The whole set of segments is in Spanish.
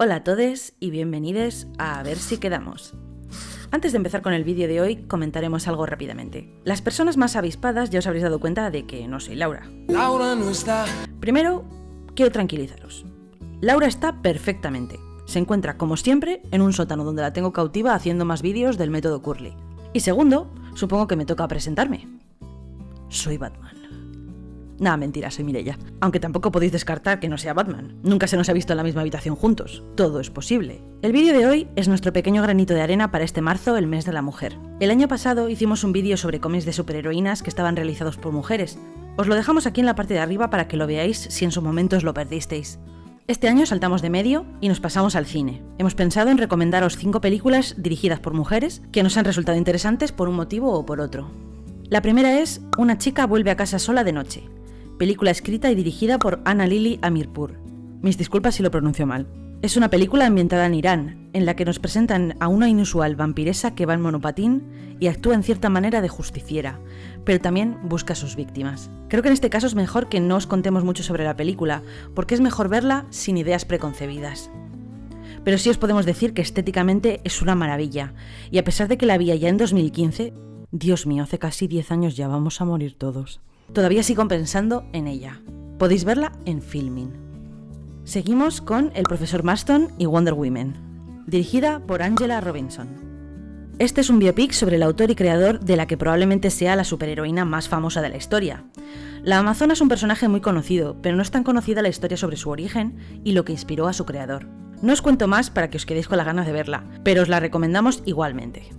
Hola a todos y bienvenidos a A ver si quedamos. Antes de empezar con el vídeo de hoy, comentaremos algo rápidamente. Las personas más avispadas ya os habréis dado cuenta de que no soy Laura. Laura no está. Primero, quiero tranquilizaros. Laura está perfectamente. Se encuentra, como siempre, en un sótano donde la tengo cautiva haciendo más vídeos del método Curly. Y segundo, supongo que me toca presentarme. Soy Batman. Nada, mentira, soy Mirella. Aunque tampoco podéis descartar que no sea Batman. Nunca se nos ha visto en la misma habitación juntos. Todo es posible. El vídeo de hoy es nuestro pequeño granito de arena para este marzo, el mes de la mujer. El año pasado hicimos un vídeo sobre cómics de superheroínas que estaban realizados por mujeres. Os lo dejamos aquí en la parte de arriba para que lo veáis si en su momento os lo perdisteis. Este año saltamos de medio y nos pasamos al cine. Hemos pensado en recomendaros 5 películas dirigidas por mujeres que nos han resultado interesantes por un motivo o por otro. La primera es Una chica vuelve a casa sola de noche, película escrita y dirigida por Anna Lili Amirpur. Mis disculpas si lo pronuncio mal. Es una película ambientada en Irán, en la que nos presentan a una inusual vampiresa que va en monopatín y actúa en cierta manera de justiciera, pero también busca a sus víctimas. Creo que en este caso es mejor que no os contemos mucho sobre la película, porque es mejor verla sin ideas preconcebidas. Pero sí os podemos decir que estéticamente es una maravilla, y a pesar de que la vi ya en 2015, Dios mío, hace casi 10 años ya vamos a morir todos. Todavía sigo pensando en ella. Podéis verla en Filming. Seguimos con El profesor Marston y Wonder Women, dirigida por Angela Robinson. Este es un biopic sobre el autor y creador de la que probablemente sea la superheroína más famosa de la historia. La Amazona es un personaje muy conocido, pero no es tan conocida la historia sobre su origen y lo que inspiró a su creador. No os cuento más para que os quedéis con la ganas de verla, pero os la recomendamos igualmente.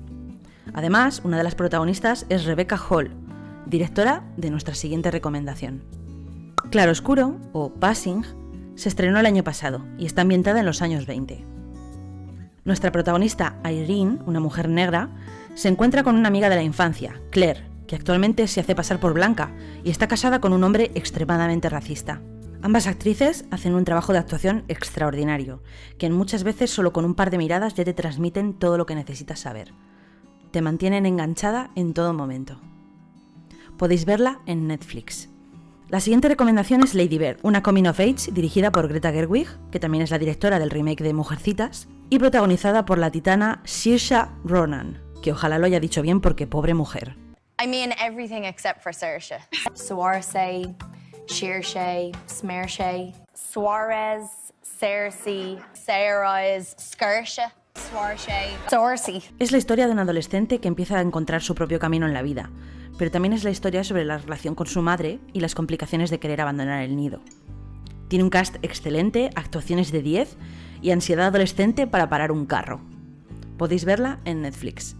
Además, una de las protagonistas es Rebecca Hall, directora de nuestra siguiente recomendación. Claroscuro, o Passing, se estrenó el año pasado y está ambientada en los años 20. Nuestra protagonista, Irene, una mujer negra, se encuentra con una amiga de la infancia, Claire, que actualmente se hace pasar por blanca y está casada con un hombre extremadamente racista. Ambas actrices hacen un trabajo de actuación extraordinario, que muchas veces solo con un par de miradas ya te transmiten todo lo que necesitas saber. Te mantienen enganchada en todo momento. Podéis verla en Netflix. La siguiente recomendación es Lady Bird, una coming of age dirigida por Greta Gerwig, que también es la directora del remake de Mujercitas, y protagonizada por la titana Saoirse Ronan, que ojalá lo haya dicho bien porque pobre mujer. I mean everything except for Saoirse. Saoirse, Saoirse, Smearshe. Suarez, Cersei, Sarah's, Skirsha. Es la historia de un adolescente que empieza a encontrar su propio camino en la vida, pero también es la historia sobre la relación con su madre y las complicaciones de querer abandonar el nido. Tiene un cast excelente, actuaciones de 10 y ansiedad adolescente para parar un carro. Podéis verla en Netflix.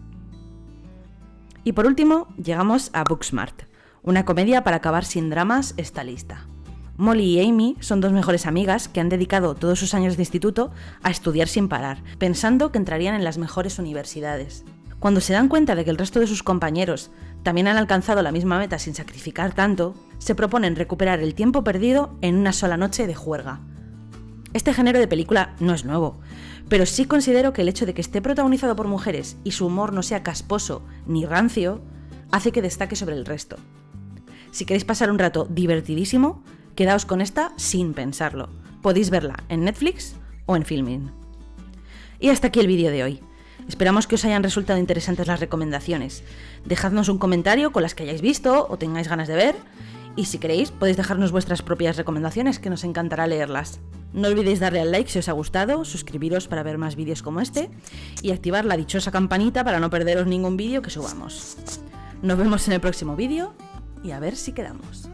Y por último, llegamos a Booksmart, una comedia para acabar sin dramas esta lista. Molly y Amy son dos mejores amigas que han dedicado todos sus años de instituto a estudiar sin parar, pensando que entrarían en las mejores universidades. Cuando se dan cuenta de que el resto de sus compañeros también han alcanzado la misma meta sin sacrificar tanto, se proponen recuperar el tiempo perdido en una sola noche de juerga. Este género de película no es nuevo, pero sí considero que el hecho de que esté protagonizado por mujeres y su humor no sea casposo ni rancio, hace que destaque sobre el resto. Si queréis pasar un rato divertidísimo, quedaos con esta sin pensarlo. Podéis verla en Netflix o en Filming. Y hasta aquí el vídeo de hoy. Esperamos que os hayan resultado interesantes las recomendaciones. Dejadnos un comentario con las que hayáis visto o tengáis ganas de ver. Y si queréis, podéis dejarnos vuestras propias recomendaciones, que nos encantará leerlas. No olvidéis darle al like si os ha gustado, suscribiros para ver más vídeos como este y activar la dichosa campanita para no perderos ningún vídeo que subamos. Nos vemos en el próximo vídeo y a ver si quedamos.